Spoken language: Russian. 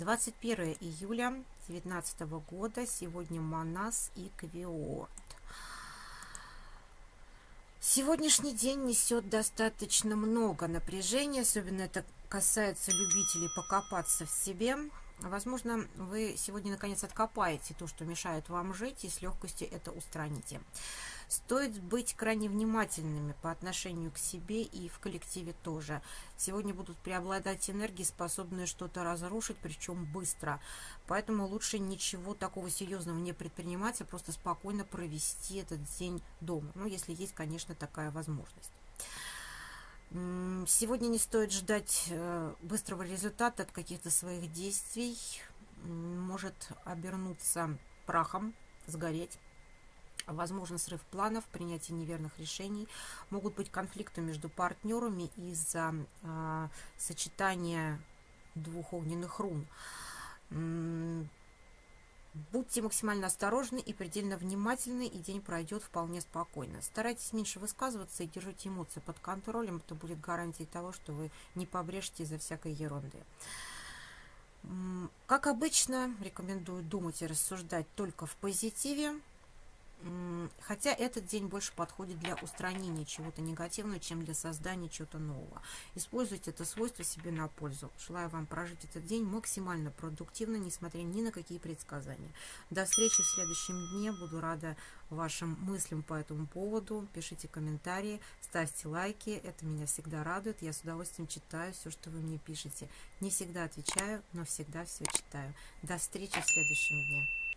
21 июля 2019 года. Сегодня Манас и Квиорд. Сегодняшний день несет достаточно много напряжения, особенно это касается любителей покопаться в себе. Возможно, вы сегодня наконец откопаете то, что мешает вам жить, и с легкостью это устраните. Стоит быть крайне внимательными по отношению к себе и в коллективе тоже. Сегодня будут преобладать энергии, способные что-то разрушить, причем быстро. Поэтому лучше ничего такого серьезного не предпринимать, а просто спокойно провести этот день дома. Ну, если есть, конечно, такая возможность. Сегодня не стоит ждать э, быстрого результата от каких-то своих действий. Может обернуться прахом, сгореть возможно срыв планов, принятие неверных решений, могут быть конфликты между партнерами из-за э, сочетания двух огненных рун. Будьте максимально осторожны и предельно внимательны, и день пройдет вполне спокойно. Старайтесь меньше высказываться и держите эмоции под контролем. Это будет гарантией того, что вы не побрежете из-за всякой ерунды. Как обычно, рекомендую думать и рассуждать только в позитиве. Хотя этот день больше подходит для устранения чего-то негативного, чем для создания чего-то нового. Используйте это свойство себе на пользу. Желаю вам прожить этот день максимально продуктивно, несмотря ни на какие предсказания. До встречи в следующем дне. Буду рада вашим мыслям по этому поводу. Пишите комментарии, ставьте лайки. Это меня всегда радует. Я с удовольствием читаю все, что вы мне пишете. Не всегда отвечаю, но всегда все читаю. До встречи в следующем дне.